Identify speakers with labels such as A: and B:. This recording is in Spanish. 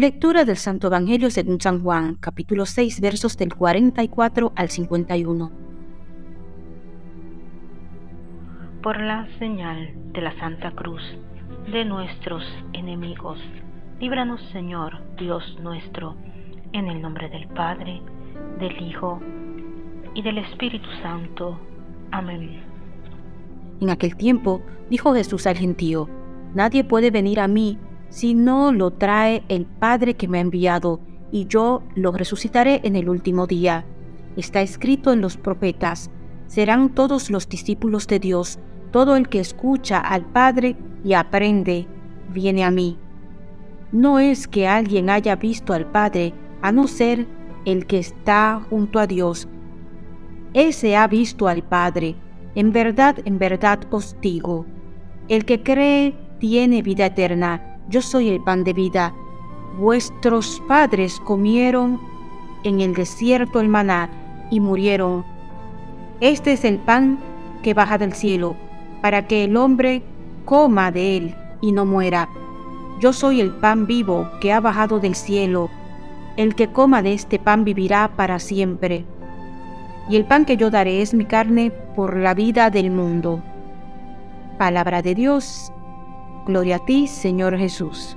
A: Lectura del Santo Evangelio según San Juan, capítulo 6, versos del 44 al 51.
B: Por la señal de la Santa Cruz de nuestros enemigos, líbranos Señor, Dios nuestro, en el nombre del Padre, del Hijo y del Espíritu Santo. Amén.
A: En aquel tiempo dijo Jesús al gentío, Nadie puede venir a mí si no lo trae el Padre que me ha enviado, y yo lo resucitaré en el último día. Está escrito en los profetas, serán todos los discípulos de Dios, todo el que escucha al Padre y aprende, viene a mí. No es que alguien haya visto al Padre, a no ser el que está junto a Dios. Ese ha visto al Padre. En verdad, en verdad os digo, el que cree tiene vida eterna yo soy el pan de vida. Vuestros padres comieron en el desierto el maná y murieron. Este es el pan que baja del cielo, para que el hombre coma de él y no muera. Yo soy el pan vivo que ha bajado del cielo. El que coma de este pan vivirá para siempre. Y el pan que yo daré es mi carne por la vida del mundo. Palabra de Dios Gloria a ti, Señor Jesús.